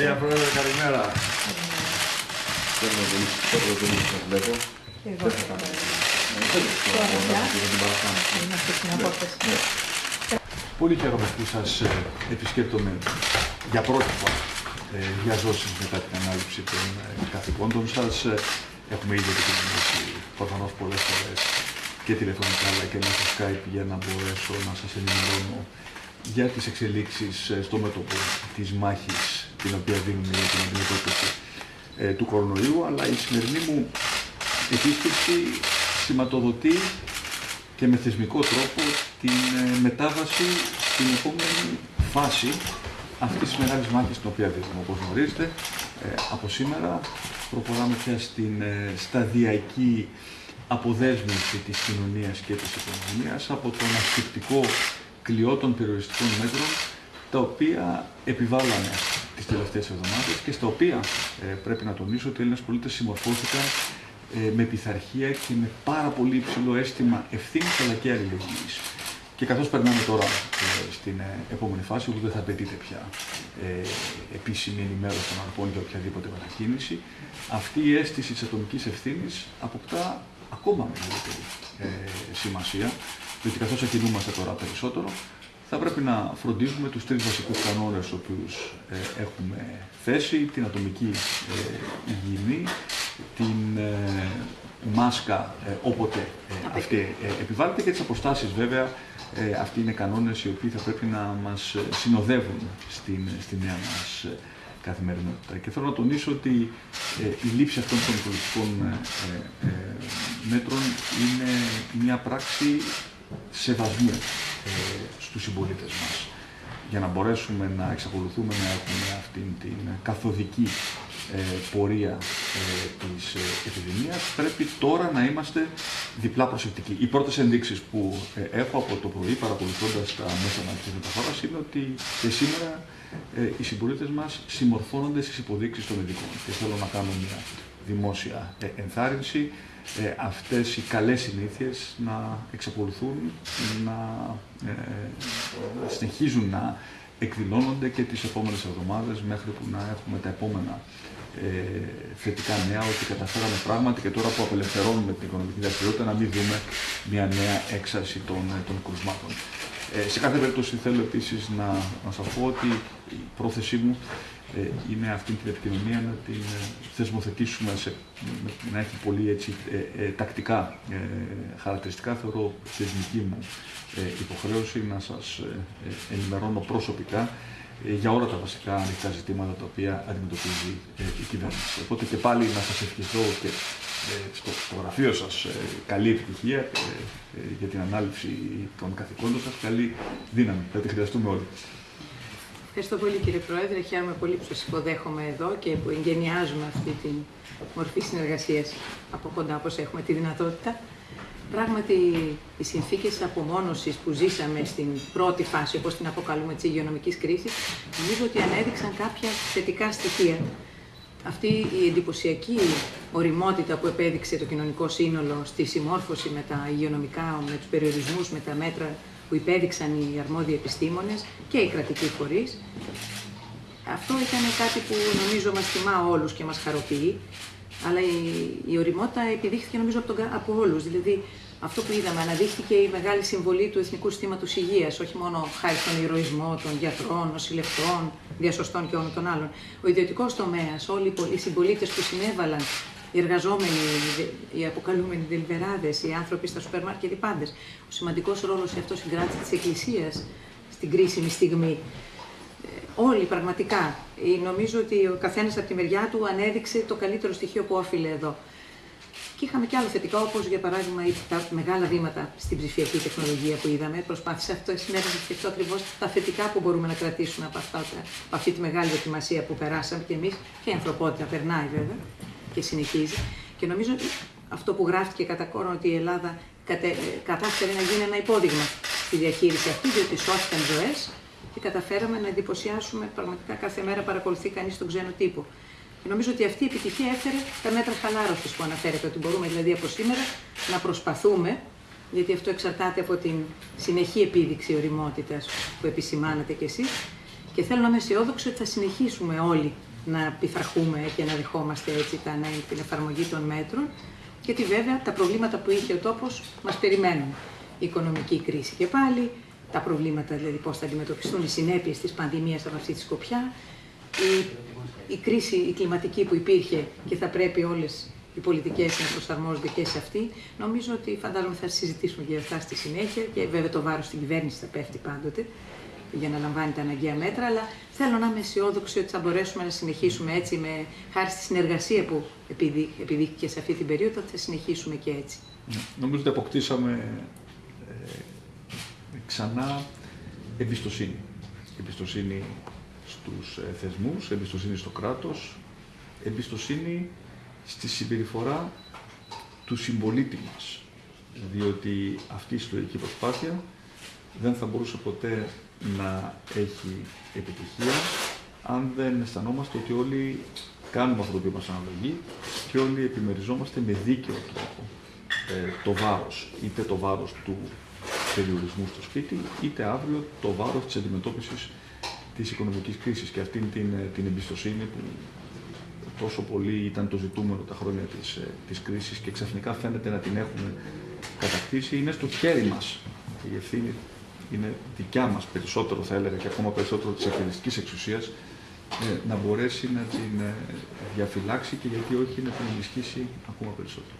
Κυρία Πρόεδρε, καλημέρα. Θέλω πολύ, θέλω πολύ να σας βλέπω. Εγώ Δεν θα κάνω. Τώρα Τώρα πια. την παρακάνω. Είμαστε στην απόσταση. Πολύ χαίρομαι που σας ε, επισκέπτομαι για πρώτη φορά ε, για ζώσεις μετά την ανάληψη των ε, καθηκόντων σας. Ε, Έχουμε ήδη επικοινωνήσει προφανώς πολλές φορές και τηλεφωνικά αλλά και μέσω Skype για να μπορέσω να σας ενημερώνω για τις εξελίξεις ε, στο μέτωπο της μάχης την οποία δίνουμε για την αντιμετώπιση ε, του κορονοϊού αλλά η σημερινή μου επίσκεψη σηματοδοτεί και με θεσμικό τρόπο την ε, μετάβαση στην επόμενη φάση αυτής της μεγάλης μάχης την οποία δίνουμε. Όπως γνωρίζετε, ε, από σήμερα προχωράμε πια στην ε, σταδιακή αποδέσμευση της κοινωνίας και της οικονομίας από τον ασφυκτικό κλειό των περιοριστικών μέτρων τα οποία επιβάλλανε τις τελευταίες εβδομάδες και στα οποία ε, πρέπει να τονίσω ότι οι Έλληνες πολίτες συμμορφώθηκαν ε, με πειθαρχία και με πάρα πολύ υψηλό αίσθημα ευθύνης αλλά και αλληλεγγύης. Και καθώς περνάμε τώρα ε, στην ε, επόμενη φάση, όπου δεν θα απαιτείται πια ε, επίσημη ενημέρωση των αρχών για οποιαδήποτε μετακίνηση, αυτή η αίσθηση της ατομικής ευθύνης αποκτά ακόμα μεγαλύτερη ε, σημασία, διότι καθώς ακινούμαστε τώρα περισσότερο, θα πρέπει να φροντίζουμε τους τρεις βασικούς κανόνες τους οποίους ε, έχουμε θέσει, την ατομική ε, υγιεινή, την ε, μάσκα ε, όποτε ε, αυτή ε, επιβάλλεται και τις αποστάσεις βέβαια. Ε, αυτοί είναι κανόνες οι οποίοι θα πρέπει να μας ε, συνοδεύουν στην, στη νέα μας ε, καθημερινότητα. Και θέλω να τονίσω ότι ε, η λήψη αυτών των πολιτικών ε, ε, ε, μέτρων είναι μια πράξη σεβασμού ε, στους συμπολίτες μας για να μπορέσουμε να εξακολουθούμε να έχουμε αυτήν την καθοδική ε, πορεία ε, της ε, επιδημίας, πρέπει τώρα να είμαστε διπλά προσεκτικοί. Οι πρώτες ενδείξεις που ε, έχω από το πρωί, παρακολουθώντας τα μέσα μαζικής μεταφοράς, είναι ότι και σήμερα ε, οι συμπολίτες μας συμμορφώνονται στις υποδείξεις των ειδικών. Και θέλω να κάνω μια δημόσια ε, ενθάρρυνση ε, αυτές οι καλές συνήθειες να εξακολουθούν να ε, ε, συνεχίζουν να εκδηλώνονται και τις επόμενες εβδομάδες μέχρι που να έχουμε τα επόμενα ε, θετικά νέα ότι καταφέραμε πράγματι και τώρα που απελευθερώνουμε την οικονομική δραστηριότητα να μην δούμε μια νέα έξαρση των, ε, των κρουσμάτων. Ε, σε κάθε περίπτωση θέλω επίσης να, να σας πω ότι η πρόθεσή μου ε, είναι αυτή την επικοινωνία να την ε, θεσμοθετήσουμε, σε, με- να έχει πολύ έτσι, ε, ε, τακτικά ε, χαρακτηριστικά. Θεωρώ θεσμική μου ε, υποχρέωση να σας ε, ε, ενημερώνω προσωπικά ε, για όλα τα βασικά ανοιχτά ζητήματα τα οποία αντιμετωπίζει ε, η κυβέρνηση. Οπότε και πάλι να σας ευχηθώ και ε, στο, στο γραφείο σας ε, καλή επιτυχία ε, ε, για την ανάληψη των καθηκόντων σας, καλή δύναμη. Θα τη χρειαστούμε όλοι. Ευχαριστώ πολύ κύριε Πρόεδρε. Χαίρομαι πολύ που σας υποδέχομαι εδώ και που εγκαινιάζουμε αυτή τη μορφή συνεργασίας από κοντά όπως έχουμε τη δυνατότητα. Πράγματι, οι συνθήκες απομόνωσης που ζήσαμε στην πρώτη φάση, όπως την αποκαλούμε, της υγειονομικής κρίσης, νομίζω ότι ανέδειξαν κάποια θετικά στοιχεία. Αυτή η εντυπωσιακή οριμότητα που επέδειξε το κοινωνικό σύνολο στη συμμόρφωση με τα υγειονομικά, με τους περιορισμούς, με τα μέτρα που υπέδειξαν οι αρμόδιοι επιστήμονες και οι κρατικοί φορείς, αυτό ήταν κάτι που νομίζω μας τιμά όλους και μας χαροποιεί, αλλά η, η οριμότητα επιδείχθηκε νομίζω από, τον, κα- από όλους. Δηλαδή αυτό που είδαμε, αναδείχθηκε η μεγάλη συμβολή του Εθνικού Συστήματος Υγείας, όχι μόνο χάρη στον ηρωισμό των γιατρών, νοσηλευτών, διασωστών και όλων των άλλων. Ο ιδιωτικός τομέας, όλοι οι πολ- οι συμπολίτες που συνέβαλαν, οι εργαζόμενοι, οι δε- οι αποκαλούμενοι δελβεράδες, οι άνθρωποι στα σούπερ μάρκετ, οι πάντες. Ο σημαντικός ρόλος σε αυτό συγκράτησε της Εκκλησίας στην κρίσιμη στιγμή όλοι πραγματικά. Ε, Νομίζω ότι ο καθένας από τη μεριά του ανέδειξε το καλύτερο στοιχείο που όφιλε εδώ. Και είχαμε και άλλο θετικό, όπως για παράδειγμα οι- τα μεγάλα βήματα στην ψηφιακή τεχνολογία που είδαμε. Προσπάθησα αυτό σήμερα να σκεφτώ ακριβώς τα θετικά που μπορούμε να κρατήσουμε από, αυτά, τα- από αυτή τη μεγάλη δοκιμασία που περάσαμε και εμείς και η ανθρωπότητα περνάει βέβαια και συνεχίζει. Και νομίζω ότι αυτό που γράφτηκε κατά κόρον ότι η Ελλάδα κατε, ε, κατάφερε να γίνει ένα υπόδειγμα στη διαχείριση αυτή, διότι σώθηκαν ζωές και καταφέραμε να εντυπωσιάσουμε πραγματικά κάθε μέρα παρακολουθεί κανείς τον ξένο τύπο. Και νομίζω ότι αυτή η επιτυχία έφερε τα μέτρα χαλάρωσης που αναφέρεται, ότι μπορούμε δηλαδή από σήμερα να προσπαθούμε, γιατί αυτό εξαρτάται από την συνεχή επίδειξη οριμότητας που επισημάνατε κι εσείς. Και θέλω να είμαι αισιόδοξη ότι θα συνεχίσουμε όλοι να πειθαρχούμε και να δεχόμαστε έτσι τα, την εφαρμογή των μέτρων, γιατί βέβαια τα προβλήματα που είχε ο τόπος μας περιμένουν. Η οικονομική κρίση και πάλι, τα προβλήματα δηλαδή πώς θα αντιμετωπιστούν οι συνέπειες της πανδημίας από αυτή τη σκοπιά, η, η κρίση η κλιματική που υπήρχε και θα πρέπει όλες οι πολιτικές να προσαρμόζονται και σε αυτή. Νομίζω ότι φαντάζομαι θα συζητήσουμε και αυτά στη συνέχεια και βέβαια το βάρος στην κυβέρνηση θα πέφτει πάντοτε για να λαμβάνει τα αναγκαία μέτρα, αλλά θέλω να είμαι αισιόδοξη ότι θα μπορέσουμε να συνεχίσουμε έτσι, με, χάρη στη συνεργασία που επιδείχθηκε σε αυτή την περίοδο, θα συνεχίσουμε και έτσι. Ναι, νομίζω ότι αποκτήσαμε ε, ξανά εμπιστοσύνη. Εμπιστοσύνη στους ε, θεσμούς, εμπιστοσύνη στο κράτος, εμπιστοσύνη στη συμπεριφορά του συμπολίτη μας. Διότι αυτή η συλλογική προσπάθεια δεν θα μπορούσε ποτέ να έχει επιτυχία αν δεν αισθανόμαστε ότι όλοι κάνουμε αυτό το οποίο μας αναλογεί και όλοι επιμεριζόμαστε με δίκαιο τρόπο ε, το βάρος, είτε το βάρος του περιορισμού στο σπίτι, είτε αύριο το βάρος της αντιμετώπισης της οικονομικής κρίσης και αυτήν την, ε, την εμπιστοσύνη που τόσο πολύ ήταν το ζητούμενο τα χρόνια της, ε, της κρίσης και ξαφνικά φαίνεται να την έχουμε κατακτήσει, είναι στο χέρι μας. Η ευθύνη είναι δικιά μας περισσότερο θα έλεγα και ακόμα περισσότερο της εκτελεστικής εξουσίας ε, να μπορέσει να την διαφυλάξει και γιατί όχι να την ενισχύσει ακόμα περισσότερο.